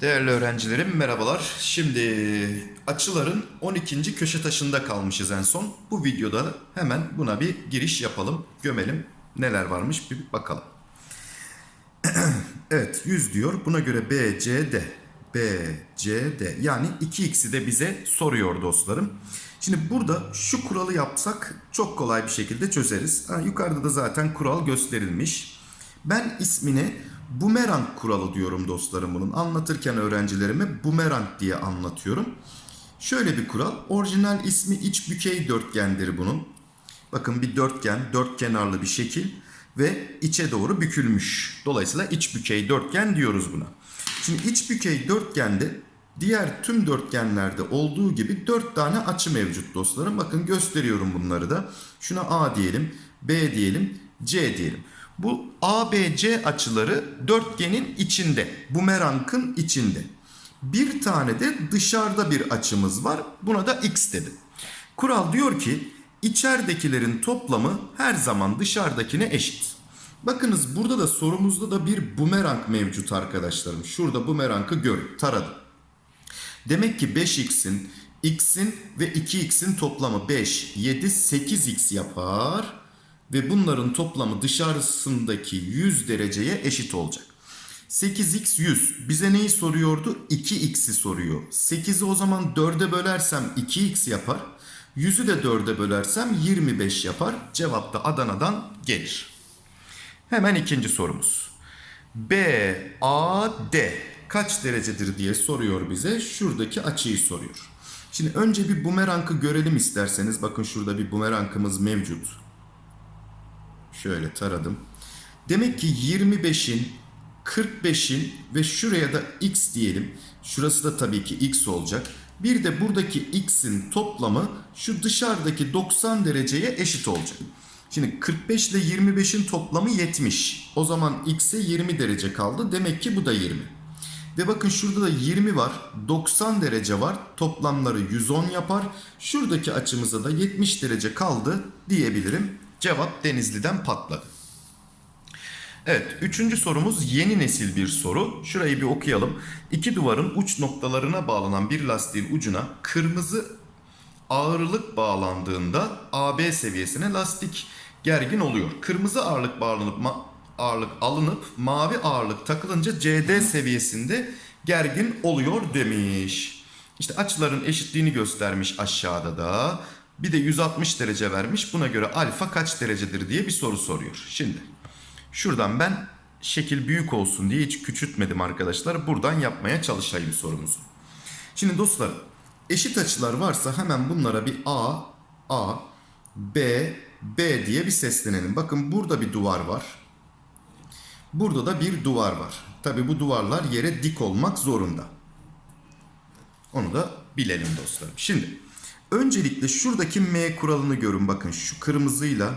Değerli öğrencilerim merhabalar. Şimdi açıların 12. köşe taşında kalmışız en son. Bu videoda hemen buna bir giriş yapalım, gömelim. Neler varmış bir bakalım. evet 100 diyor. Buna göre B, C, D. B, C, D. Yani 2x'i de bize soruyor dostlarım. Şimdi burada şu kuralı yapsak çok kolay bir şekilde çözeriz. Ha, yukarıda da zaten kural gösterilmiş. Ben ismine bumerang kuralı diyorum dostlarım bunun. Anlatırken öğrencilerime bumerang diye anlatıyorum. Şöyle bir kural. Orijinal ismi iç bükey dörtgendir bunun. Bakın bir dörtgen, dört kenarlı bir şekil ve içe doğru bükülmüş. Dolayısıyla iç bükey dörtgen diyoruz buna. Şimdi iç bükey dörtgende diğer tüm dörtgenlerde olduğu gibi dört tane açı mevcut dostlarım. Bakın gösteriyorum bunları da. Şuna A diyelim, B diyelim, C diyelim. Bu ABC açıları dörtgenin içinde, bumerangın içinde. Bir tane de dışarıda bir açımız var. Buna da x dedim. Kural diyor ki içeridekilerin toplamı her zaman dışarıdakine eşit. Bakınız burada da sorumuzda da bir bumerang mevcut arkadaşlarım. Şurada bumerangı görün, taradım. Demek ki 5x'in, x'in ve 2x'in toplamı 5, 7, 8x yapar. Ve bunların toplamı dışarısındaki 100 dereceye eşit olacak. 8x 100. Bize neyi soruyordu? 2x'i soruyor. 8'i o zaman 4'e bölersem 2x yapar. 100'ü de 4'e bölersem 25 yapar. Cevap da Adana'dan gelir. Hemen ikinci sorumuz. BAD kaç derecedir diye soruyor bize. Şuradaki açıyı soruyor. Şimdi önce bir bumerangı görelim isterseniz. Bakın şurada bir bumerangımız mevcut. Şöyle taradım. Demek ki 25'in, 45'in ve şuraya da x diyelim. Şurası da tabii ki x olacak. Bir de buradaki x'in toplamı şu dışarıdaki 90 dereceye eşit olacak. Şimdi 45 ile 25'in toplamı 70. O zaman x'e 20 derece kaldı. Demek ki bu da 20. Ve bakın şurada da 20 var. 90 derece var. Toplamları 110 yapar. Şuradaki açımıza da 70 derece kaldı diyebilirim. Cevap Denizli'den patladı. Evet, üçüncü sorumuz yeni nesil bir soru. Şurayı bir okuyalım. İki duvarın uç noktalarına bağlanan bir lastiğin ucuna kırmızı ağırlık bağlandığında AB seviyesine lastik gergin oluyor. Kırmızı ağırlık bağlanıp ağırlık alınıp mavi ağırlık takılınca CD seviyesinde gergin oluyor demiş. İşte açıların eşitliğini göstermiş aşağıda da. Bir de 160 derece vermiş. Buna göre alfa kaç derecedir diye bir soru soruyor. Şimdi şuradan ben şekil büyük olsun diye hiç küçültmedim arkadaşlar. Buradan yapmaya çalışayım sorumuzu. Şimdi dostlar eşit açılar varsa hemen bunlara bir A, A, B, B diye bir seslenelim. Bakın burada bir duvar var. Burada da bir duvar var. Tabi bu duvarlar yere dik olmak zorunda. Onu da bilelim dostlarım. Şimdi öncelikle şuradaki M kuralını görün. Bakın şu kırmızıyla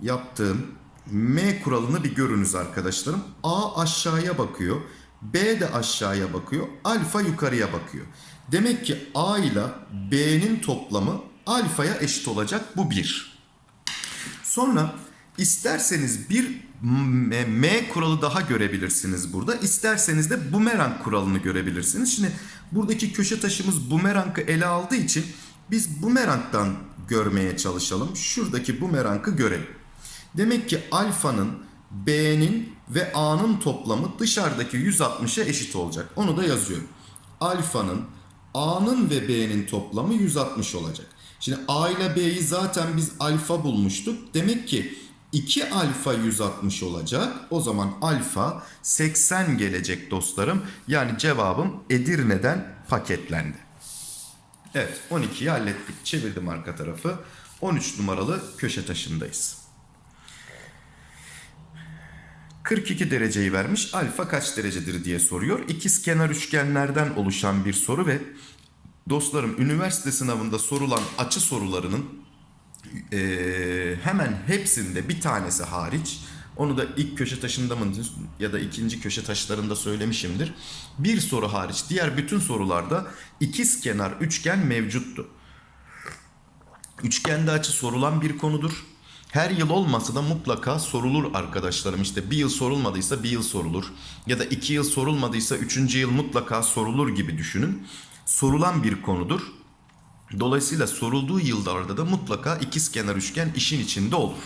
yaptığım M kuralını bir görünüz arkadaşlarım. A aşağıya bakıyor. B de aşağıya bakıyor. Alfa yukarıya bakıyor. Demek ki A ile B'nin toplamı alfaya eşit olacak. Bu bir. Sonra isterseniz bir M, kuralı daha görebilirsiniz burada. İsterseniz de bumerang kuralını görebilirsiniz. Şimdi buradaki köşe taşımız bumerangı ele aldığı için biz bumerangdan görmeye çalışalım. Şuradaki bumerangı görelim. Demek ki alfanın B'nin ve A'nın toplamı dışarıdaki 160'a eşit olacak. Onu da yazıyorum. Alfanın A'nın ve B'nin toplamı 160 olacak. Şimdi A ile B'yi zaten biz alfa bulmuştuk. Demek ki 2 alfa 160 olacak. O zaman alfa 80 gelecek dostlarım. Yani cevabım Edirne'den paketlendi. Evet 12'yi hallettik. Çevirdim arka tarafı. 13 numaralı köşe taşındayız. 42 dereceyi vermiş. Alfa kaç derecedir diye soruyor. İkiz kenar üçgenlerden oluşan bir soru ve dostlarım üniversite sınavında sorulan açı sorularının eee, hemen hepsinde bir tanesi hariç onu da ilk köşe taşında mı ya da ikinci köşe taşlarında söylemişimdir. Bir soru hariç diğer bütün sorularda ikiz kenar üçgen mevcuttu. Üçgende açı sorulan bir konudur. Her yıl olmasa da mutlaka sorulur arkadaşlarım. İşte bir yıl sorulmadıysa bir yıl sorulur. Ya da iki yıl sorulmadıysa üçüncü yıl mutlaka sorulur gibi düşünün. Sorulan bir konudur. Dolayısıyla sorulduğu yıllarda da mutlaka ikizkenar üçgen işin içinde olur.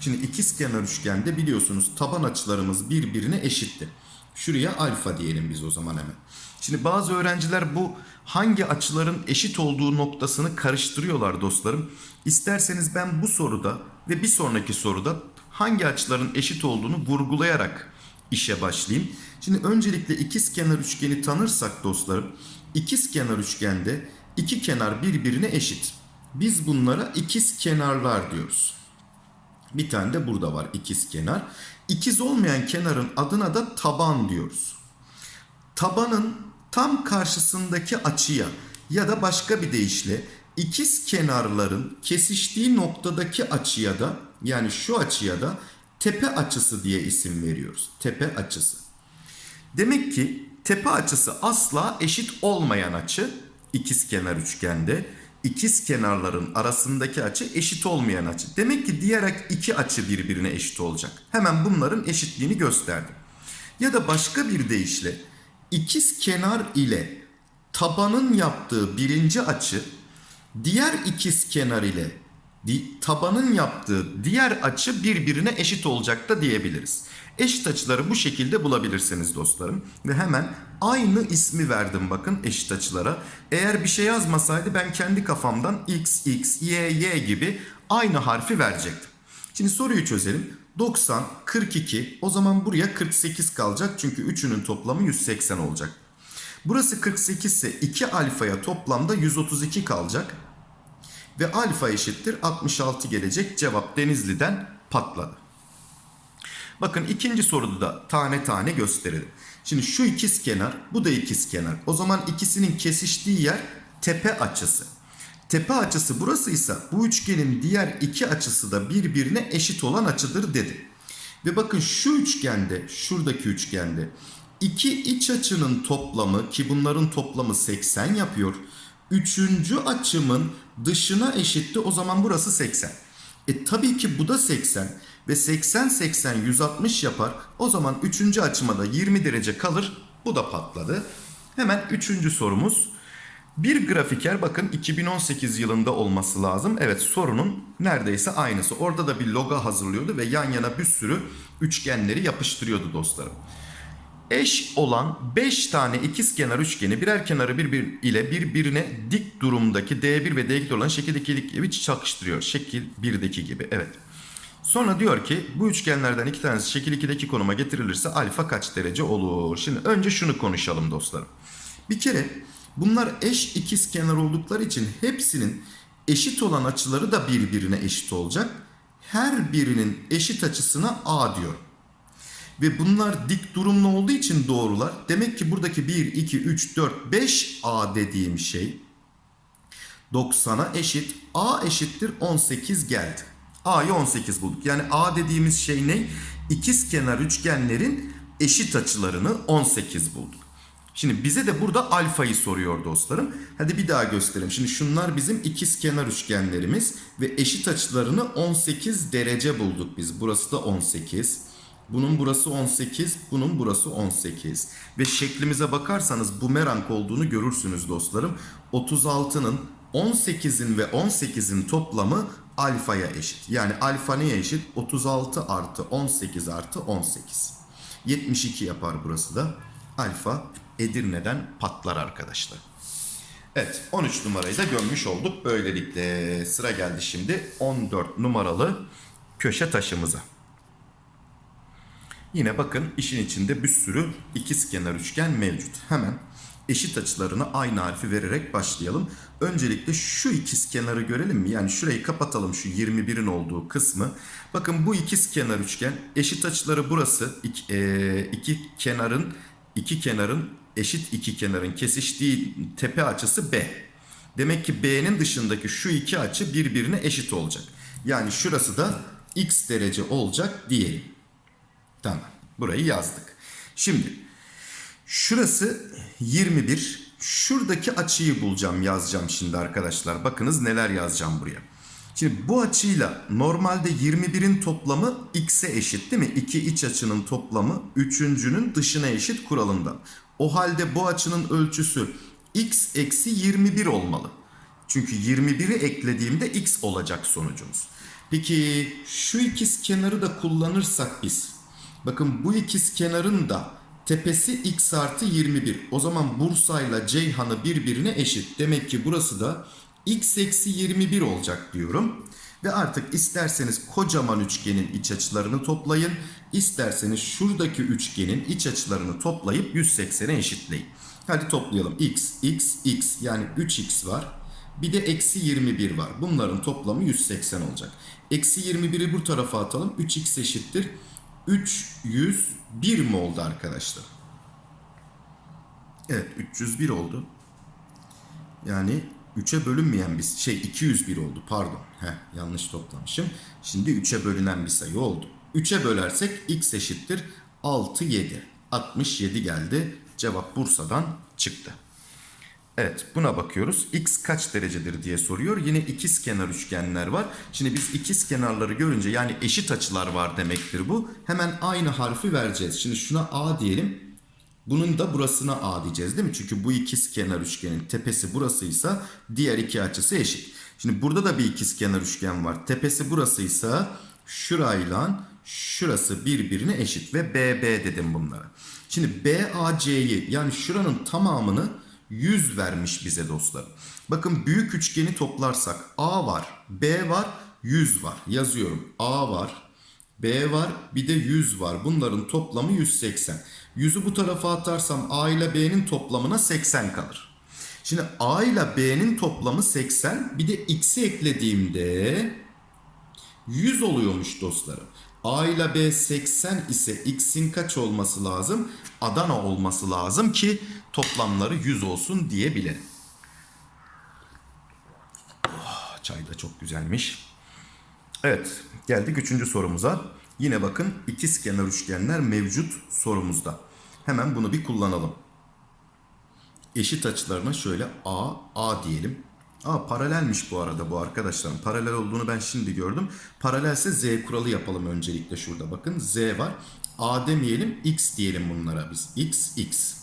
Şimdi ikizkenar üçgende biliyorsunuz taban açılarımız birbirine eşitti. Şuraya alfa diyelim biz o zaman hemen. Şimdi bazı öğrenciler bu hangi açıların eşit olduğu noktasını karıştırıyorlar dostlarım. İsterseniz ben bu soruda ve bir sonraki soruda hangi açıların eşit olduğunu vurgulayarak işe başlayayım. Şimdi öncelikle ikizkenar üçgeni tanırsak dostlarım, ikizkenar üçgende iki kenar birbirine eşit. Biz bunlara ikiz kenarlar diyoruz. Bir tane de burada var ikiz kenar. İkiz olmayan kenarın adına da taban diyoruz. Tabanın tam karşısındaki açıya ya da başka bir deyişle ikiz kenarların kesiştiği noktadaki açıya da yani şu açıya da tepe açısı diye isim veriyoruz. Tepe açısı. Demek ki tepe açısı asla eşit olmayan açı ikizkenar üçgende. İkiz kenarların arasındaki açı eşit olmayan açı. Demek ki diğer iki açı birbirine eşit olacak. Hemen bunların eşitliğini gösterdim. Ya da başka bir deyişle ikiz kenar ile tabanın yaptığı birinci açı diğer ikiz kenar ile tabanın yaptığı diğer açı birbirine eşit olacak da diyebiliriz. Eşit açıları bu şekilde bulabilirsiniz dostlarım. Ve hemen aynı ismi verdim bakın eşit açılara. Eğer bir şey yazmasaydı ben kendi kafamdan x, x, y, y gibi aynı harfi verecektim. Şimdi soruyu çözelim. 90, 42 o zaman buraya 48 kalacak. Çünkü üçünün toplamı 180 olacak. Burası 48 ise 2 alfaya toplamda 132 kalacak. Ve alfa eşittir 66 gelecek. Cevap Denizli'den patladı. Bakın ikinci soruda da tane tane gösterelim. Şimdi şu ikiz kenar, bu da ikiz kenar. O zaman ikisinin kesiştiği yer tepe açısı. Tepe açısı burasıysa bu üçgenin diğer iki açısı da birbirine eşit olan açıdır dedi. Ve bakın şu üçgende, şuradaki üçgende iki iç açının toplamı ki bunların toplamı 80 yapıyor. Üçüncü açımın dışına eşitti o zaman burası 80. E tabii ki bu da 80 ve 80 80 160 yapar. O zaman üçüncü açıma da 20 derece kalır. Bu da patladı. Hemen üçüncü sorumuz. Bir grafiker bakın 2018 yılında olması lazım. Evet sorunun neredeyse aynısı. Orada da bir logo hazırlıyordu ve yan yana bir sürü üçgenleri yapıştırıyordu dostlarım. Eş olan 5 tane ikizkenar üçgeni birer kenarı birbir ile birbirine dik durumdaki D1 ve D2 olan şekildeki gibi çakıştırıyor. Şekil 1'deki gibi. Evet. Sonra diyor ki bu üçgenlerden iki tanesi şekil 2'deki konuma getirilirse alfa kaç derece olur? Şimdi önce şunu konuşalım dostlarım. Bir kere bunlar eş ikizkenar oldukları için hepsinin eşit olan açıları da birbirine eşit olacak. Her birinin eşit açısına A diyor. Ve bunlar dik durumlu olduğu için doğrular. Demek ki buradaki 1, 2, 3, 4, 5 A dediğim şey 90'a eşit. A eşittir 18 geldi. A'yı 18 bulduk. Yani A dediğimiz şey ne? İkiz kenar üçgenlerin eşit açılarını 18 bulduk. Şimdi bize de burada alfayı soruyor dostlarım. Hadi bir daha gösterelim. Şimdi şunlar bizim ikiz kenar üçgenlerimiz ve eşit açılarını 18 derece bulduk biz. Burası da 18. Bunun burası 18, bunun burası 18. Ve şeklimize bakarsanız bumerang olduğunu görürsünüz dostlarım. 36'nın 18'in ve 18'in toplamı alfaya eşit. Yani alfa neye eşit? 36 artı 18 artı 18. 72 yapar burası da. Alfa Edirne'den patlar arkadaşlar. Evet 13 numarayı da gömmüş olduk. Böylelikle sıra geldi şimdi 14 numaralı köşe taşımıza. Yine bakın işin içinde bir sürü ikizkenar üçgen mevcut. Hemen eşit açılarını aynı harfi vererek başlayalım. Öncelikle şu ikizkenarı görelim mi? Yani şurayı kapatalım şu 21'in olduğu kısmı. Bakın bu ikizkenar üçgen eşit açıları burası. İki, e, iki kenarın iki kenarın eşit iki kenarın kesiştiği tepe açısı B. Demek ki B'nin dışındaki şu iki açı birbirine eşit olacak. Yani şurası da x derece olacak diyelim. Tamam. Burayı yazdık. Şimdi şurası 21. Şuradaki açıyı bulacağım yazacağım şimdi arkadaşlar. Bakınız neler yazacağım buraya. Şimdi bu açıyla normalde 21'in toplamı x'e eşit değil mi? İki iç açının toplamı üçüncünün dışına eşit kuralından. O halde bu açının ölçüsü x eksi 21 olmalı. Çünkü 21'i eklediğimde x olacak sonucumuz. Peki şu ikiz kenarı da kullanırsak biz. Bakın bu ikiz kenarın da tepesi x artı 21. O zaman Bursa ile Ceyhan'ı birbirine eşit. Demek ki burası da x eksi 21 olacak diyorum. Ve artık isterseniz kocaman üçgenin iç açılarını toplayın. isterseniz şuradaki üçgenin iç açılarını toplayıp 180'e eşitleyin. Hadi toplayalım. x, x, x yani 3x var. Bir de eksi 21 var. Bunların toplamı 180 olacak. Eksi 21'i bu tarafa atalım. 3x eşittir. 301 mi oldu arkadaşlar? Evet 301 oldu. Yani 3'e bölünmeyen bir şey 201 oldu pardon. Heh, yanlış toplamışım. Şimdi 3'e bölünen bir sayı oldu. 3'e bölersek x eşittir 6 7. 67 geldi. Cevap Bursa'dan çıktı. Evet buna bakıyoruz. X kaç derecedir diye soruyor. Yine ikiz kenar üçgenler var. Şimdi biz ikiz kenarları görünce yani eşit açılar var demektir bu. Hemen aynı harfi vereceğiz. Şimdi şuna A diyelim. Bunun da burasına A diyeceğiz değil mi? Çünkü bu ikiz kenar üçgenin tepesi burasıysa diğer iki açısı eşit. Şimdi burada da bir ikiz kenar üçgen var. Tepesi burasıysa şurayla şurası birbirine eşit ve BB dedim bunlara. Şimdi BAC'yi yani şuranın tamamını 100 vermiş bize dostlar. Bakın büyük üçgeni toplarsak A var, B var, 100 var. Yazıyorum. A var, B var, bir de 100 var. Bunların toplamı 180. 100'ü bu tarafa atarsam A ile B'nin toplamına 80 kalır. Şimdi A ile B'nin toplamı 80. Bir de X'i eklediğimde 100 oluyormuş dostlarım. A ile B 80 ise X'in kaç olması lazım? Adana olması lazım ki toplamları 100 olsun diyebilirim. Oh, çay da çok güzelmiş. Evet geldik üçüncü sorumuza. Yine bakın ikiz kenar üçgenler mevcut sorumuzda. Hemen bunu bir kullanalım. Eşit açılarına şöyle A, A diyelim. Aa paralelmiş bu arada bu arkadaşlarım. Paralel olduğunu ben şimdi gördüm. Paralelse Z kuralı yapalım öncelikle şurada. Bakın Z var. A demeyelim X diyelim bunlara biz. X, X.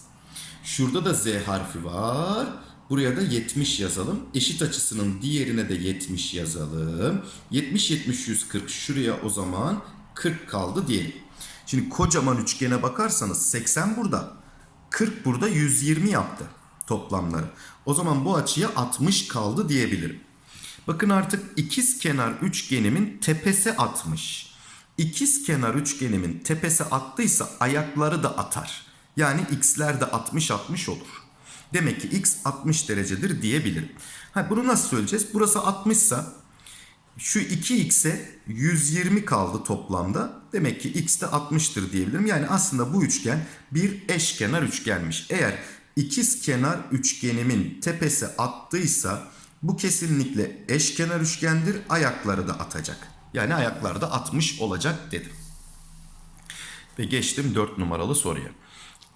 Şurada da Z harfi var. Buraya da 70 yazalım. Eşit açısının diğerine de 70 yazalım. 70, 70, 140. Şuraya o zaman 40 kaldı diyelim. Şimdi kocaman üçgene bakarsanız 80 burada. 40 burada 120 yaptı toplamları. O zaman bu açıya 60 kaldı diyebilirim. Bakın artık ikiz kenar üçgenimin tepesi 60. İkiz kenar üçgenimin tepesi attıysa ayakları da atar. Yani x'ler de 60-60 olur. Demek ki x 60 derecedir diyebilirim. Ha, bunu nasıl söyleyeceğiz? Burası 60 ise şu 2x'e 120 kaldı toplamda. Demek ki x de 60'tır diyebilirim. Yani aslında bu üçgen bir eşkenar üçgenmiş. Eğer ikiz kenar üçgenimin tepesi attıysa bu kesinlikle eşkenar üçgendir. Ayakları da atacak. Yani ayakları da 60 olacak dedim. Ve geçtim 4 numaralı soruya.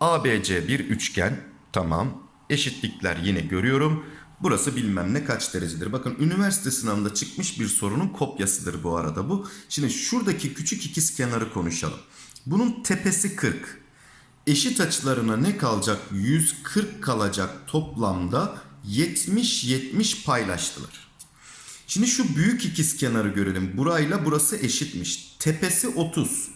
ABC bir üçgen. Tamam. Eşitlikler yine görüyorum. Burası bilmem ne kaç derecedir. Bakın üniversite sınavında çıkmış bir sorunun kopyasıdır bu arada bu. Şimdi şuradaki küçük ikiz kenarı konuşalım. Bunun tepesi 40. Eşit açılarına ne kalacak? 140 kalacak toplamda 70-70 paylaştılar. Şimdi şu büyük ikiz kenarı görelim. Burayla burası eşitmiş. Tepesi 30.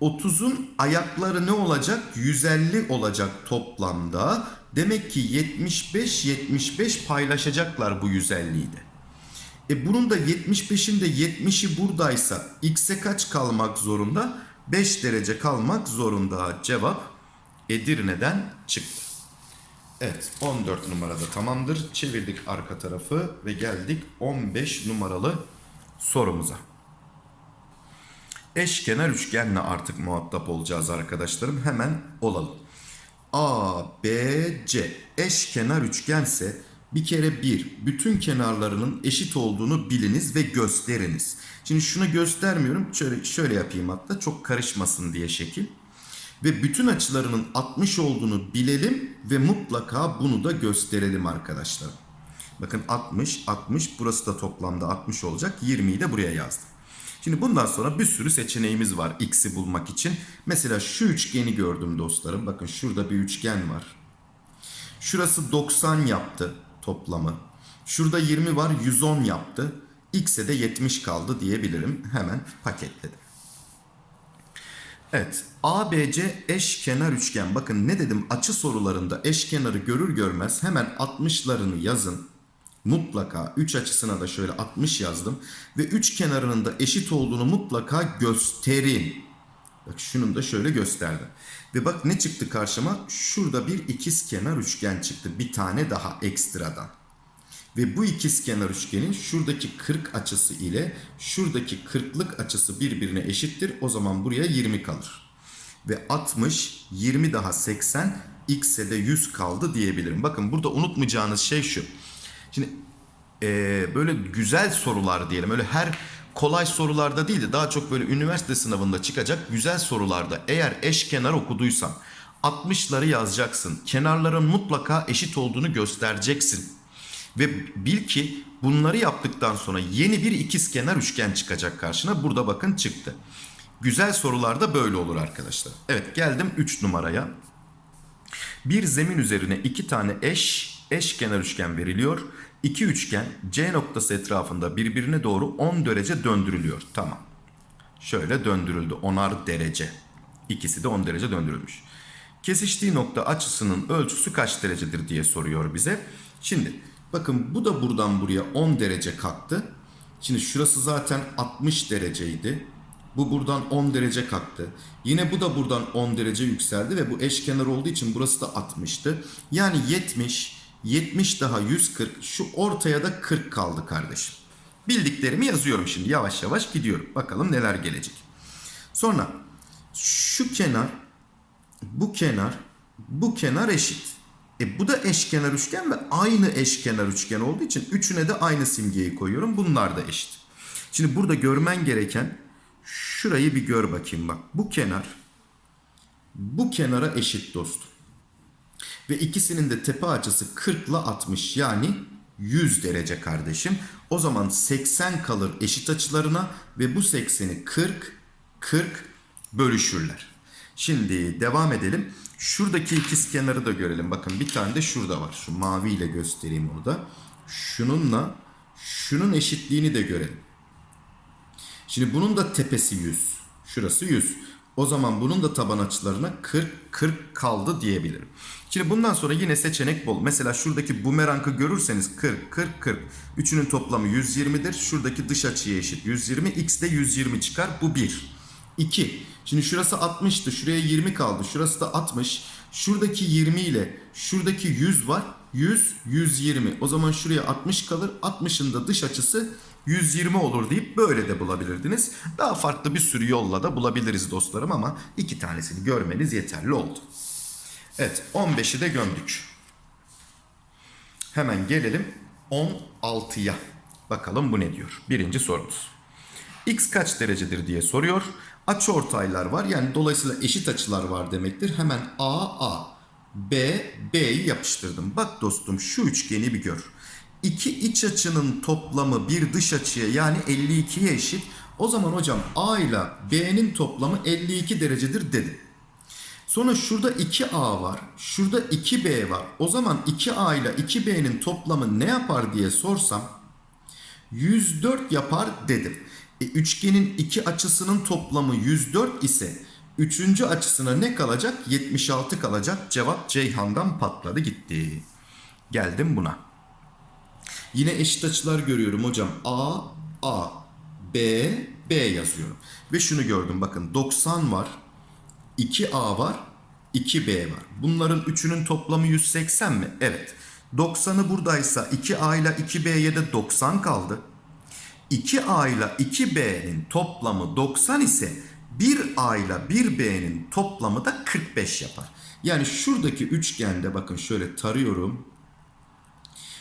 30'un ayakları ne olacak? 150 olacak toplamda. Demek ki 75-75 paylaşacaklar bu 150'yi de. E bunun da 75'in de 70'i buradaysa x'e kaç kalmak zorunda? 5 derece kalmak zorunda. Cevap Edirne'den çıktı. Evet 14 numarada tamamdır. Çevirdik arka tarafı ve geldik 15 numaralı sorumuza. Eşkenar üçgenle artık muhatap olacağız arkadaşlarım. Hemen olalım. A, B, C eşkenar üçgense bir kere bir, bütün kenarlarının eşit olduğunu biliniz ve gösteriniz. Şimdi şunu göstermiyorum. Şöyle, şöyle yapayım hatta çok karışmasın diye şekil. Ve bütün açılarının 60 olduğunu bilelim ve mutlaka bunu da gösterelim arkadaşlar. Bakın 60, 60 burası da toplamda 60 olacak. 20'yi de buraya yazdım. Şimdi bundan sonra bir sürü seçeneğimiz var x'i bulmak için. Mesela şu üçgeni gördüm dostlarım. Bakın şurada bir üçgen var. Şurası 90 yaptı toplamı. Şurada 20 var 110 yaptı. X'e de 70 kaldı diyebilirim. Hemen paketledim. Evet. ABC eşkenar üçgen. Bakın ne dedim açı sorularında eşkenarı görür görmez hemen 60'larını yazın. Mutlaka 3 açısına da şöyle 60 yazdım. Ve 3 kenarının da eşit olduğunu mutlaka gösterin. Bak şunun da şöyle gösterdim. Ve bak ne çıktı karşıma? Şurada bir ikiz kenar üçgen çıktı. Bir tane daha ekstradan. Ve bu ikiz kenar üçgenin şuradaki 40 açısı ile şuradaki 40'lık açısı birbirine eşittir. O zaman buraya 20 kalır. Ve 60, 20 daha 80, x'e de 100 kaldı diyebilirim. Bakın burada unutmayacağınız şey şu. Şimdi eee, böyle güzel sorular diyelim. Öyle her kolay sorularda değil de daha çok böyle üniversite sınavında çıkacak güzel sorularda eğer eşkenar okuduysan 60'ları yazacaksın. Kenarların mutlaka eşit olduğunu göstereceksin. Ve bil ki bunları yaptıktan sonra yeni bir ikizkenar üçgen çıkacak karşına. Burada bakın çıktı. Güzel sorularda böyle olur arkadaşlar. Evet geldim 3 numaraya. Bir zemin üzerine iki tane eş eşkenar üçgen veriliyor. İki üçgen C noktası etrafında birbirine doğru 10 derece döndürülüyor. Tamam. Şöyle döndürüldü. 10'ar derece. İkisi de 10 derece döndürülmüş. Kesiştiği nokta açısının ölçüsü kaç derecedir diye soruyor bize. Şimdi bakın bu da buradan buraya 10 derece kalktı. Şimdi şurası zaten 60 dereceydi. Bu buradan 10 derece kalktı. Yine bu da buradan 10 derece yükseldi ve bu eşkenar olduğu için burası da 60'tı. Yani 70, 70 daha 140. Şu ortaya da 40 kaldı kardeşim. Bildiklerimi yazıyorum şimdi yavaş yavaş gidiyorum. Bakalım neler gelecek. Sonra şu kenar, bu kenar, bu kenar eşit. E bu da eşkenar üçgen ve aynı eşkenar üçgen olduğu için üçüne de aynı simgeyi koyuyorum. Bunlar da eşit. Şimdi burada görmen gereken şurayı bir gör bakayım bak. Bu kenar bu kenara eşit dostum. Ve ikisinin de tepe açısı 40 ile 60 yani 100 derece kardeşim. O zaman 80 kalır eşit açılarına ve bu 80'i 40 40 bölüşürler. Şimdi devam edelim. Şuradaki ikiz kenarı da görelim. Bakın bir tane de şurada var. Şu maviyle göstereyim onu da. Şununla şunun eşitliğini de görelim. Şimdi bunun da tepesi 100. Şurası 100. O zaman bunun da taban açılarına 40 40 kaldı diyebilirim. Şimdi bundan sonra yine seçenek bol. Mesela şuradaki bumerangı görürseniz 40 40 40. Üçünün toplamı 120'dir. Şuradaki dış açıya eşit 120. X de 120 çıkar. Bu 1. 2. Şimdi şurası 60'tı. Şuraya 20 kaldı. Şurası da 60. Şuradaki 20 ile şuradaki 100 var. 100 120. O zaman şuraya 60 kalır. 60'ın da dış açısı 120 olur deyip böyle de bulabilirdiniz. Daha farklı bir sürü yolla da bulabiliriz dostlarım ama iki tanesini görmeniz yeterli oldu. Evet 15'i de gömdük. Hemen gelelim 16'ya. Bakalım bu ne diyor? Birinci sorumuz. X kaç derecedir diye soruyor. Açı ortaylar var. Yani dolayısıyla eşit açılar var demektir. Hemen A A B B'yi yapıştırdım. Bak dostum şu üçgeni bir gör. İki iç açının toplamı bir dış açıya yani 52'ye eşit. O zaman hocam A ile B'nin toplamı 52 derecedir dedim. Sonra şurada 2A var. Şurada 2B var. O zaman 2A ile 2B'nin toplamı ne yapar diye sorsam 104 yapar dedim. E, üçgenin iki açısının toplamı 104 ise üçüncü açısına ne kalacak? 76 kalacak. Cevap Ceyhan'dan patladı gitti. Geldim buna. Yine eşit açılar görüyorum hocam. A, A, B, B yazıyorum. Ve şunu gördüm bakın 90 var. 2A var. 2B var. Bunların üçünün toplamı 180 mi? Evet. 90'ı buradaysa 2A ile 2B'ye de 90 kaldı. 2A ile 2B'nin toplamı 90 ise 1A ile 1B'nin toplamı da 45 yapar. Yani şuradaki üçgende bakın şöyle tarıyorum.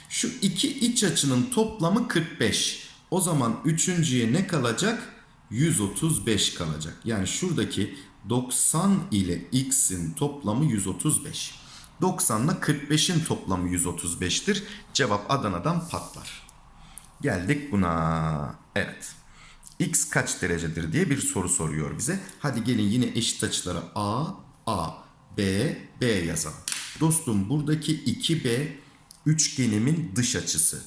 Şu iki iç açının toplamı 45. O zaman üçüncüye ne kalacak? 135 kalacak. Yani şuradaki 90 ile x'in toplamı 135. 90 ile 45'in toplamı 135'tir. Cevap Adana'dan patlar. Geldik buna. Evet. X kaç derecedir diye bir soru soruyor bize. Hadi gelin yine eşit açılara A, A, B, B yazalım. Dostum buradaki 2B üçgenimin dış açısı.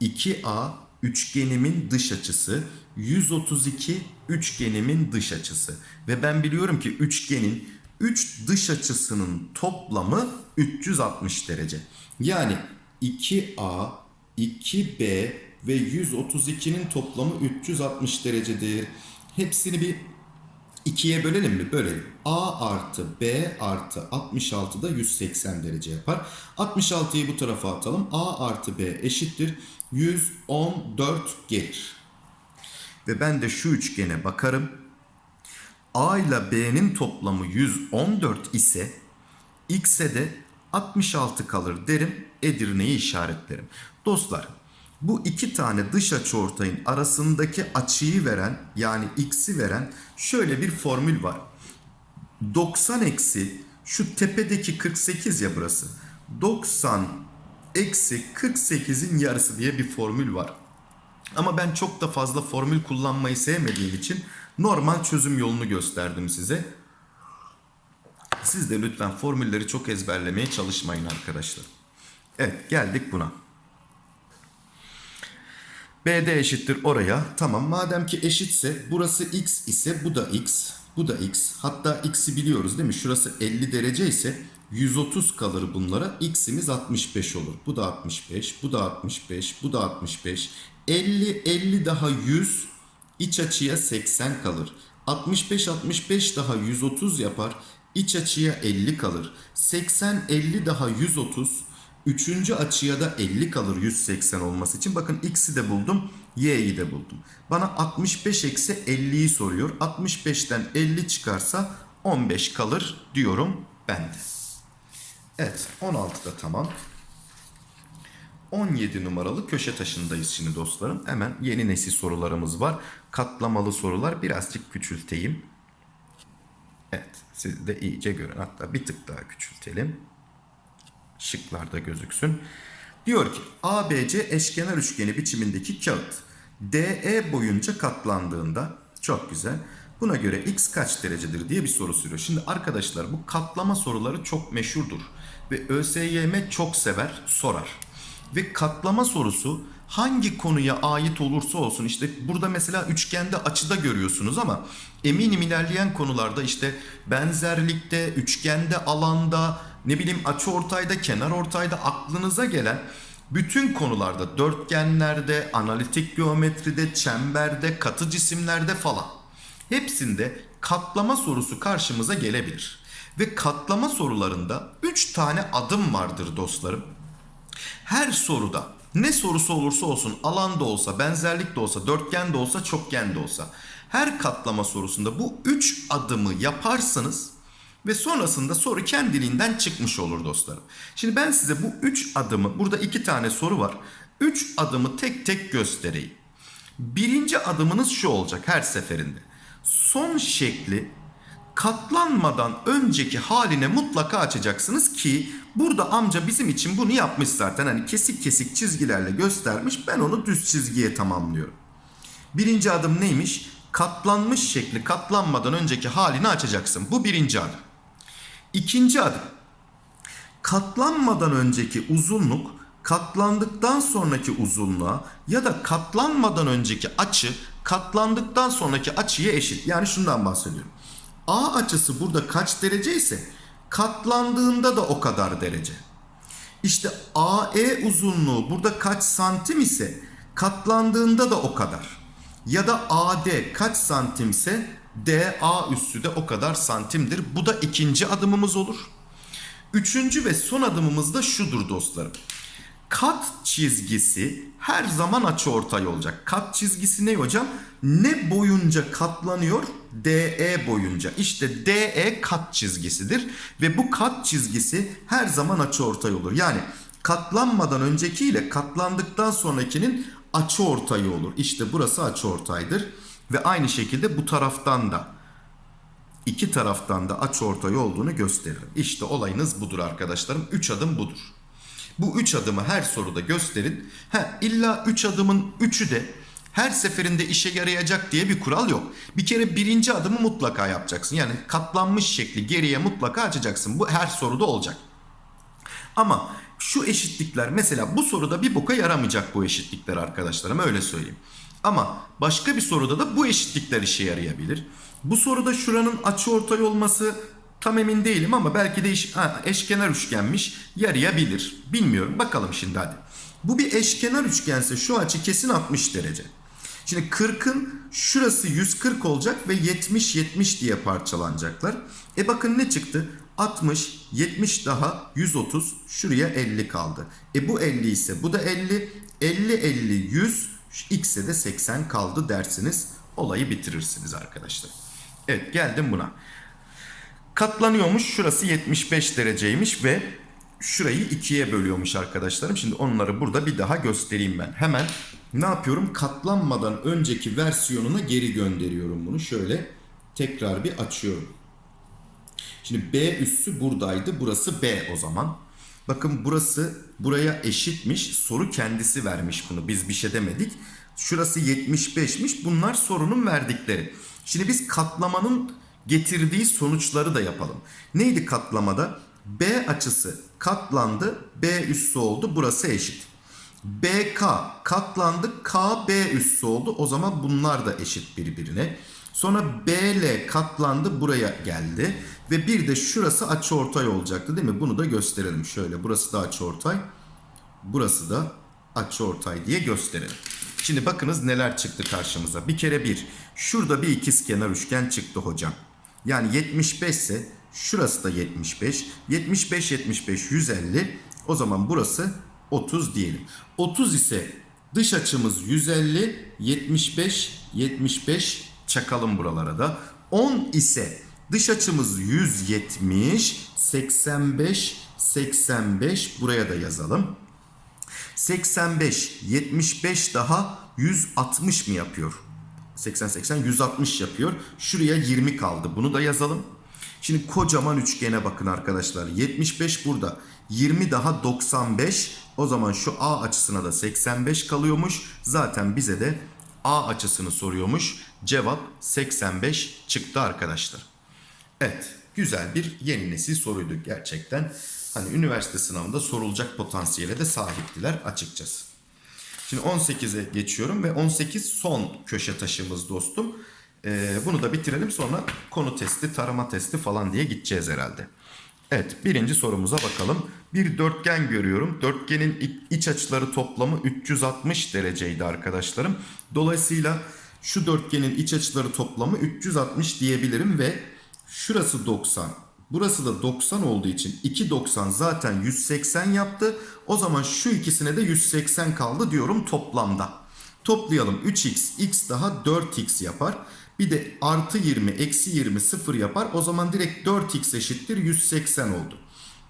2A üçgenimin dış açısı. 132 üçgenimin dış açısı. Ve ben biliyorum ki üçgenin 3 dış açısının toplamı 360 derece. Yani 2A, 2B ve 132'nin toplamı 360 derecedir. Hepsini bir ikiye bölelim mi? Bölelim. A artı B artı 66 da 180 derece yapar. 66'yı bu tarafa atalım. A artı B eşittir. 114 gelir. Ve ben de şu üçgene bakarım. A ile B'nin toplamı 114 ise X'e de 66 kalır derim. Edirne'yi işaretlerim. Dostlar bu iki tane dış açıortayın arasındaki açıyı veren yani x'i veren şöyle bir formül var. 90 eksi şu tepedeki 48 ya burası. 90 eksi 48'in yarısı diye bir formül var. Ama ben çok da fazla formül kullanmayı sevmediğim için normal çözüm yolunu gösterdim size. Siz de lütfen formülleri çok ezberlemeye çalışmayın arkadaşlar. Evet geldik buna. BD eşittir oraya. Tamam madem ki eşitse burası x ise bu da x. Bu da x. Hatta x'i biliyoruz değil mi? Şurası 50 derece ise 130 kalır bunlara. X'imiz 65 olur. Bu da 65, bu da 65, bu da 65. 50, 50 daha 100. İç açıya 80 kalır. 65, 65 daha 130 yapar. İç açıya 50 kalır. 80, 50 daha 130. Üçüncü açıya da 50 kalır 180 olması için. Bakın x'i de buldum, y'yi de buldum. Bana 65 eksi 50'yi soruyor. 65'ten 50 çıkarsa 15 kalır diyorum ben de. Evet 16 da tamam. 17 numaralı köşe taşındayız şimdi dostlarım. Hemen yeni nesil sorularımız var. Katlamalı sorular birazcık küçülteyim. Evet siz de iyice görün. Hatta bir tık daha küçültelim şıklarda gözüksün. Diyor ki ABC eşkenar üçgeni biçimindeki kağıt DE boyunca katlandığında çok güzel. Buna göre x kaç derecedir diye bir soru soruyor. Şimdi arkadaşlar bu katlama soruları çok meşhurdur. Ve ÖSYM çok sever, sorar. Ve katlama sorusu hangi konuya ait olursa olsun işte burada mesela üçgende açıda görüyorsunuz ama eminim ilerleyen konularda işte benzerlikte, üçgende, alanda, ne bileyim açı ortayda, kenar ortayda aklınıza gelen bütün konularda dörtgenlerde, analitik geometride, çemberde, katı cisimlerde falan hepsinde katlama sorusu karşımıza gelebilir. Ve katlama sorularında 3 tane adım vardır dostlarım. Her soruda ne sorusu olursa olsun alanda olsa, benzerlik de olsa, dörtgen de olsa, çokgen de olsa her katlama sorusunda bu 3 adımı yaparsanız ve sonrasında soru kendiliğinden çıkmış olur dostlarım. Şimdi ben size bu 3 adımı, burada 2 tane soru var. 3 adımı tek tek göstereyim. Birinci adımınız şu olacak her seferinde. Son şekli katlanmadan önceki haline mutlaka açacaksınız ki burada amca bizim için bunu yapmış zaten. Hani kesik kesik çizgilerle göstermiş. Ben onu düz çizgiye tamamlıyorum. Birinci adım neymiş? Katlanmış şekli katlanmadan önceki halini açacaksın. Bu birinci adım. İkinci adım. Katlanmadan önceki uzunluk katlandıktan sonraki uzunluğa ya da katlanmadan önceki açı katlandıktan sonraki açıya eşit. Yani şundan bahsediyorum. A açısı burada kaç derece ise katlandığında da o kadar derece. İşte AE uzunluğu burada kaç santim ise katlandığında da o kadar. Ya da AD kaç santimse DA üssü de o kadar santimdir. Bu da ikinci adımımız olur. Üçüncü ve son adımımız da şudur dostlarım. Kat çizgisi her zaman açı ortay olacak. Kat çizgisi ne hocam? Ne boyunca katlanıyor? DE boyunca. İşte DE kat çizgisidir. Ve bu kat çizgisi her zaman açı ortay olur. Yani katlanmadan önceki ile katlandıktan sonrakinin açı ortayı olur. İşte burası açı ortaydır. Ve aynı şekilde bu taraftan da iki taraftan da açıortay olduğunu gösteririm. İşte olayınız budur arkadaşlarım. 3 adım budur. Bu 3 adımı her soruda gösterin. Ha, illa 3 adımın 3'ü de her seferinde işe yarayacak diye bir kural yok. Bir kere birinci adımı mutlaka yapacaksın. Yani katlanmış şekli geriye mutlaka açacaksın. Bu her soruda olacak. Ama şu eşitlikler mesela bu soruda bir boka yaramayacak bu eşitlikler arkadaşlarım öyle söyleyeyim. Ama başka bir soruda da bu eşitlikler işe yarayabilir. Bu soruda şuranın açıortay olması tam emin değilim ama belki de iş, ha, eşkenar üçgenmiş yarayabilir. Bilmiyorum bakalım şimdi hadi. Bu bir eşkenar üçgense şu açı kesin 60 derece. Şimdi 40'ın şurası 140 olacak ve 70 70 diye parçalanacaklar. E bakın ne çıktı? 60, 70 daha 130, şuraya 50 kaldı. E bu 50 ise bu da 50, 50, 50, 100, x'e de 80 kaldı dersiniz. Olayı bitirirsiniz arkadaşlar. Evet geldim buna. Katlanıyormuş şurası 75 dereceymiş ve şurayı ikiye bölüyormuş arkadaşlarım. Şimdi onları burada bir daha göstereyim ben. Hemen ne yapıyorum? Katlanmadan önceki versiyonuna geri gönderiyorum bunu. Şöyle tekrar bir açıyorum. Şimdi B üssü buradaydı. Burası B o zaman. Bakın burası buraya eşitmiş. Soru kendisi vermiş bunu. Biz bir şey demedik. Şurası 75'miş. Bunlar sorunun verdikleri. Şimdi biz katlamanın getirdiği sonuçları da yapalım. Neydi katlamada? B açısı katlandı. B üssü oldu. Burası eşit. BK katlandı. KB üssü oldu. O zaman bunlar da eşit birbirine. Sonra BL katlandı buraya geldi. Ve bir de şurası açıortay olacaktı değil mi? Bunu da gösterelim şöyle. Burası da açıortay. Burası da açıortay diye gösterelim. Şimdi bakınız neler çıktı karşımıza. Bir kere bir. Şurada bir ikizkenar üçgen çıktı hocam. Yani 75 ise şurası da 75. 75 75 150. O zaman burası 30 diyelim. 30 ise dış açımız 150 75 75 çakalım buralara da. 10 ise dış açımız 170 85 85 buraya da yazalım. 85 75 daha 160 mı yapıyor? 80 80 160 yapıyor. Şuraya 20 kaldı. Bunu da yazalım. Şimdi kocaman üçgene bakın arkadaşlar. 75 burada. 20 daha 95. O zaman şu A açısına da 85 kalıyormuş. Zaten bize de A açısını soruyormuş. Cevap 85 çıktı arkadaşlar. Evet, güzel bir yeni nesil soruydu gerçekten. Hani üniversite sınavında sorulacak potansiyele de sahiptiler açıkçası. Şimdi 18'e geçiyorum ve 18 son köşe taşımız dostum. Ee, bunu da bitirelim sonra konu testi, tarama testi falan diye gideceğiz herhalde. Evet birinci sorumuza bakalım. Bir dörtgen görüyorum. Dörtgenin iç açıları toplamı 360 dereceydi arkadaşlarım. Dolayısıyla şu dörtgenin iç açıları toplamı 360 diyebilirim ve şurası 90. Burası da 90 olduğu için 290 zaten 180 yaptı. O zaman şu ikisine de 180 kaldı diyorum toplamda. Toplayalım 3x, x daha 4x yapar. Bir de artı 20, eksi 20, 0 yapar. O zaman direkt 4x eşittir 180 oldu.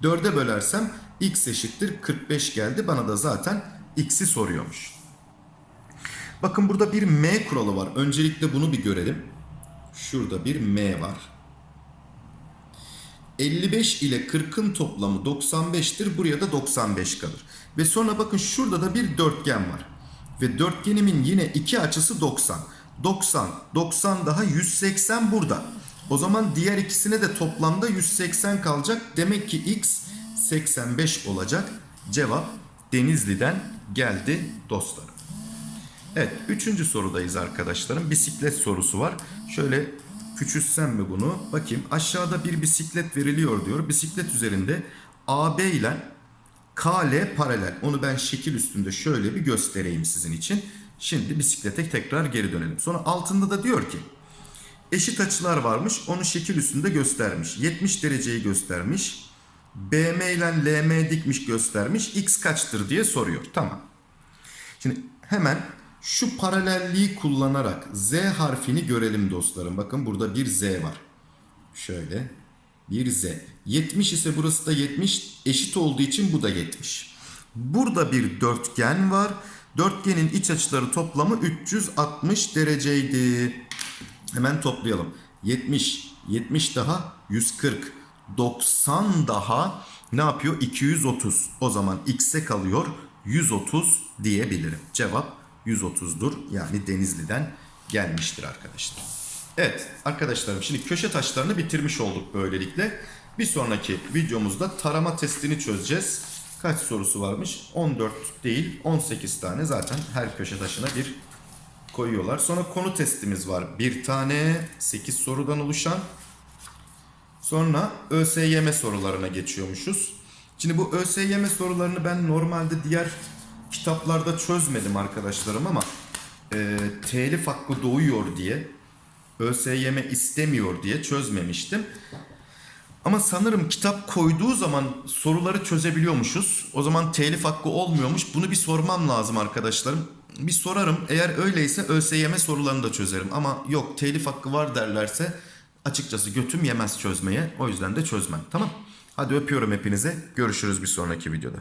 4'e bölersem x eşittir 45 geldi. Bana da zaten x'i soruyormuş. Bakın burada bir m kuralı var. Öncelikle bunu bir görelim. Şurada bir m var. 55 ile 40'ın toplamı 95'tir. Buraya da 95 kalır. Ve sonra bakın şurada da bir dörtgen var. Ve dörtgenimin yine iki açısı 90. 90, 90 daha 180 burada. O zaman diğer ikisine de toplamda 180 kalacak. Demek ki x 85 olacak. Cevap Denizli'den geldi dostlarım. Evet, üçüncü sorudayız arkadaşlarım. Bisiklet sorusu var. Şöyle küçültsem mi bunu? Bakayım aşağıda bir bisiklet veriliyor diyor. Bisiklet üzerinde AB ile KL paralel. Onu ben şekil üstünde şöyle bir göstereyim sizin için. Şimdi bisiklete tekrar geri dönelim. Sonra altında da diyor ki eşit açılar varmış. Onu şekil üstünde göstermiş. 70 dereceyi göstermiş. BM ile LM dikmiş göstermiş. X kaçtır diye soruyor. Tamam. Şimdi hemen şu paralelliği kullanarak Z harfini görelim dostlarım. Bakın burada bir Z var. Şöyle bir Z. 70 ise burası da 70 eşit olduğu için bu da 70. Burada bir dörtgen var. Dörtgenin iç açıları toplamı 360 dereceydi. Hemen toplayalım. 70, 70 daha 140. 90 daha ne yapıyor? 230. O zaman x'e kalıyor 130 diyebilirim. Cevap 130'dur. Yani Denizli'den gelmiştir arkadaşlar. Evet arkadaşlarım şimdi köşe taşlarını bitirmiş olduk böylelikle. Bir sonraki videomuzda tarama testini çözeceğiz. Kaç sorusu varmış? 14 değil 18 tane zaten her köşe taşına bir koyuyorlar. Sonra konu testimiz var. Bir tane 8 sorudan oluşan. Sonra ÖSYM sorularına geçiyormuşuz. Şimdi bu ÖSYM sorularını ben normalde diğer kitaplarda çözmedim arkadaşlarım ama e, telif hakkı doğuyor diye ÖSYM istemiyor diye çözmemiştim. Ama sanırım kitap koyduğu zaman soruları çözebiliyormuşuz. O zaman telif hakkı olmuyormuş. Bunu bir sormam lazım arkadaşlarım. Bir sorarım. Eğer öyleyse ÖSYM sorularını da çözerim. Ama yok telif hakkı var derlerse açıkçası götüm yemez çözmeye. O yüzden de çözmem. Tamam. Hadi öpüyorum hepinize. Görüşürüz bir sonraki videoda.